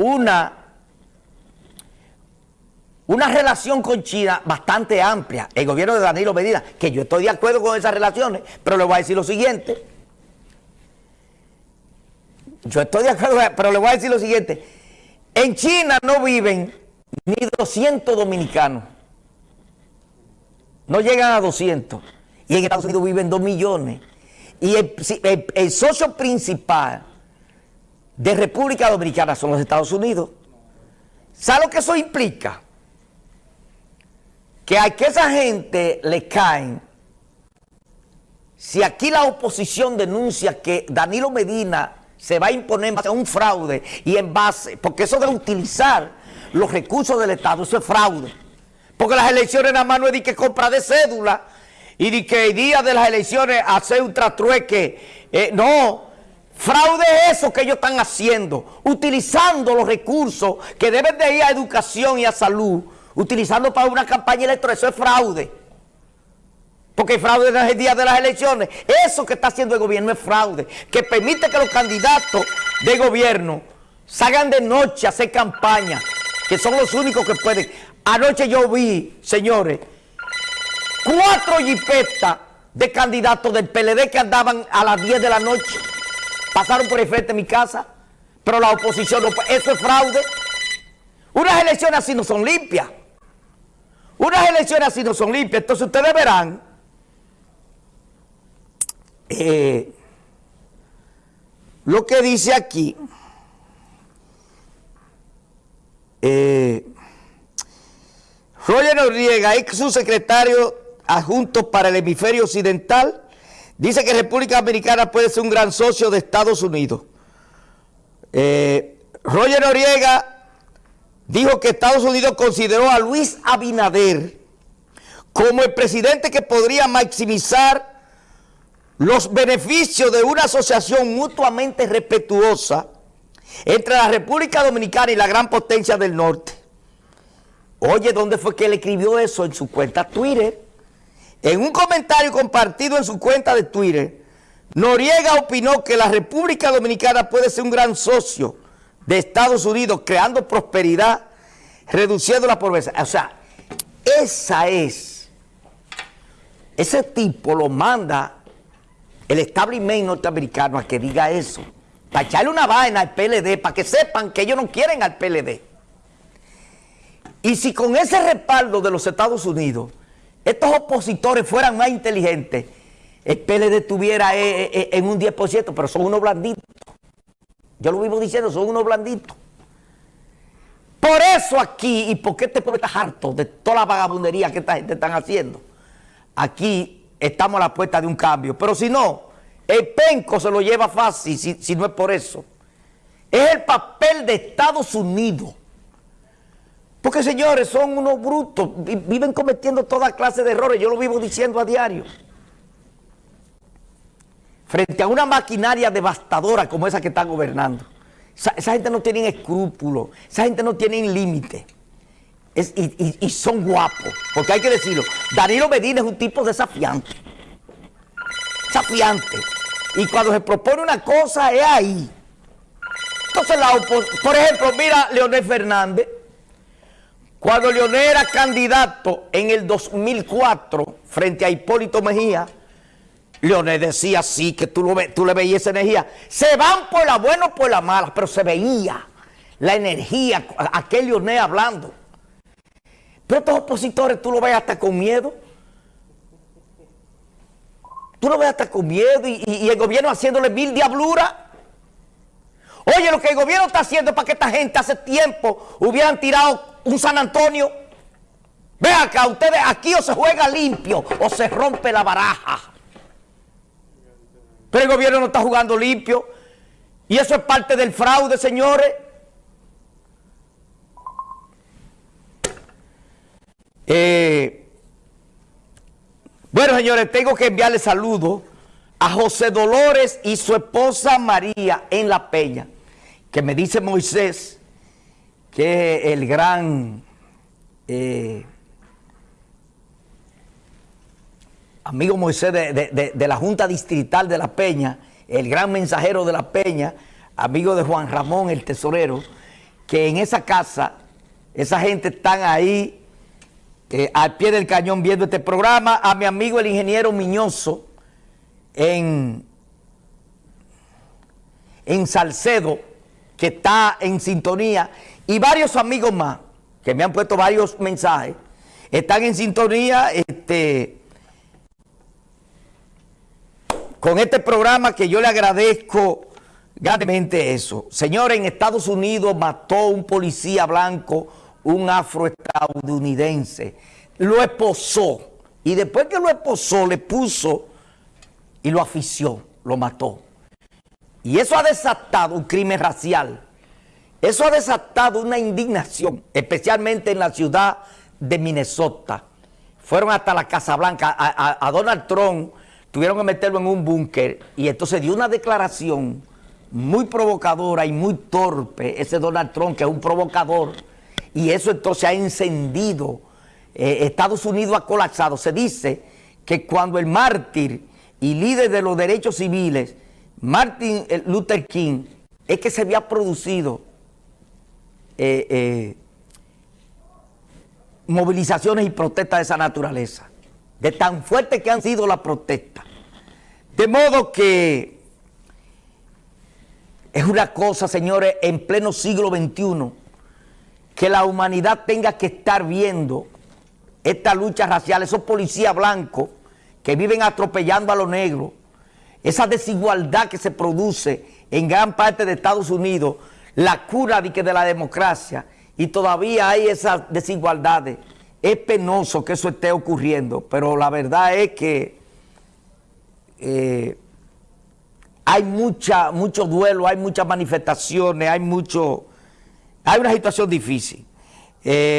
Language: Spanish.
una, una relación con China bastante amplia, el gobierno de Danilo Medina, que yo estoy de acuerdo con esas relaciones, pero le voy a decir lo siguiente. Yo estoy de acuerdo, pero le voy a decir lo siguiente. En China no viven ni 200 dominicanos. No llegan a 200. Y en Estados Unidos viven 2 millones. Y el, socio principal de República Dominicana son los Estados Unidos. ¿Sabe lo que eso implica? Que a que esa gente le caen, si aquí la oposición denuncia que Danilo Medina se va a imponer en base a un fraude y en base, porque eso de utilizar los recursos del Estado, eso es fraude. Porque las elecciones nada más no es de que compra de cédula y de que el día de las elecciones hacer un trastrueque. Eh, no, fraude es eso que ellos están haciendo, utilizando los recursos que deben de ir a educación y a salud, utilizando para una campaña electoral, eso es fraude. Porque el fraude es el día de las elecciones. Eso que está haciendo el gobierno es fraude. Que permite que los candidatos de gobierno salgan de noche a hacer campaña. Que son los únicos que pueden. Anoche yo vi, señores, cuatro jipetas de candidatos del PLD que andaban a las 10 de la noche. Pasaron por el frente de mi casa. Pero la oposición no Eso es fraude. Unas elecciones así no son limpias. Unas elecciones así no son limpias. Entonces ustedes verán eh, lo que dice aquí, eh, Roger Noriega, ex subsecretario adjunto para el hemisferio occidental, dice que República Dominicana puede ser un gran socio de Estados Unidos. Eh, Roger Noriega dijo que Estados Unidos consideró a Luis Abinader como el presidente que podría maximizar los beneficios de una asociación mutuamente respetuosa entre la República Dominicana y la gran potencia del norte. Oye, ¿dónde fue que él escribió eso? En su cuenta Twitter. En un comentario compartido en su cuenta de Twitter, Noriega opinó que la República Dominicana puede ser un gran socio de Estados Unidos, creando prosperidad, reduciendo la pobreza. O sea, esa es, ese tipo lo manda el establishment norteamericano a que diga eso. Para echarle una vaina al PLD, para que sepan que ellos no quieren al PLD. Y si con ese respaldo de los Estados Unidos, estos opositores fueran más inteligentes, el PLD estuviera eh, eh, eh, en un 10%, pero son unos blanditos. Yo lo vivo diciendo, son unos blanditos. Por eso aquí, y porque este pueblo está harto de toda la vagabundería que esta gente están haciendo, aquí estamos a la puerta de un cambio. Pero si no, el penco se lo lleva fácil si, no es por eso. Es el papel de Estados Unidos. Porque señores, son unos brutos, viven cometiendo toda clase de errores, yo lo vivo diciendo a diario. Frente a una maquinaria devastadora como esa que está gobernando. Esa, gente no tiene escrúpulos, esa gente no tiene límite y, son guapos, porque hay que decirlo. Danilo Medina es un tipo desafiante. Desafiante. Y cuando se propone una cosa es ahí. Entonces, la por ejemplo, mira Leonel Fernández. Cuando Leonel era candidato en el 2004 frente a Hipólito Mejía, Leonel decía sí, que tú, lo tú le veías esa energía. Se van por la buena o por la mala, pero se veía la energía, aquel Leonel hablando. Pero estos opositores tú lo ves hasta con miedo. Tú lo ves hasta con miedo y, el gobierno haciéndole mil diabluras. Oye, lo que el gobierno está haciendo es para que esta gente hace tiempo hubieran tirado un San Antonio. Ve acá, ustedes aquí o se juega limpio o se rompe la baraja. Pero el gobierno no está jugando limpio. Y eso es parte del fraude, señores. Eh, bueno, señores, tengo que enviarle saludos a José Dolores y su esposa María en La Peña, que me dice Moisés que el gran eh, amigo Moisés de, de, la Junta Distrital de La Peña, el gran mensajero de La Peña, amigo de Juan Ramón, el tesorero, que en esa casa, esa gente están ahí eh, al pie del cañón viendo este programa, a mi amigo el ingeniero Miñoso en, en Salcedo, que está en sintonía, y varios amigos más, que me han puesto varios mensajes, están en sintonía este, con este programa que yo le agradezco grandemente eso. Señores, en Estados Unidos mató un policía blanco, un afroestadounidense, lo esposó, y después que lo esposó, le puso y lo afició, lo mató. Y eso ha desatado un crimen racial. Eso ha desatado una indignación, especialmente en la ciudad de Minnesota. Fueron hasta la Casa Blanca. A, Donald Trump tuvieron que meterlo en un búnker y entonces dio una declaración muy provocadora y muy torpe, ese Donald Trump que es un provocador, y eso entonces ha encendido, eh, Estados Unidos ha colapsado. Se dice que cuando el mártir y líder de los derechos civiles, Martin Luther King, es que se había producido eh, eh, movilizaciones y protestas de esa naturaleza, de tan fuertes que han sido las protestas. De modo que es una cosa, señores, en pleno siglo XXI, que la humanidad tenga que estar viendo esta lucha racial, esos policías blancos que viven atropellando a los negros, esa desigualdad que se produce en gran parte de Estados Unidos, la cura de, que de la democracia, y todavía hay esas desigualdades. Es penoso que eso esté ocurriendo, pero la verdad es que eh, hay mucha, mucho duelo, hay muchas manifestaciones, hay mucho, hay una situación difícil. Eh,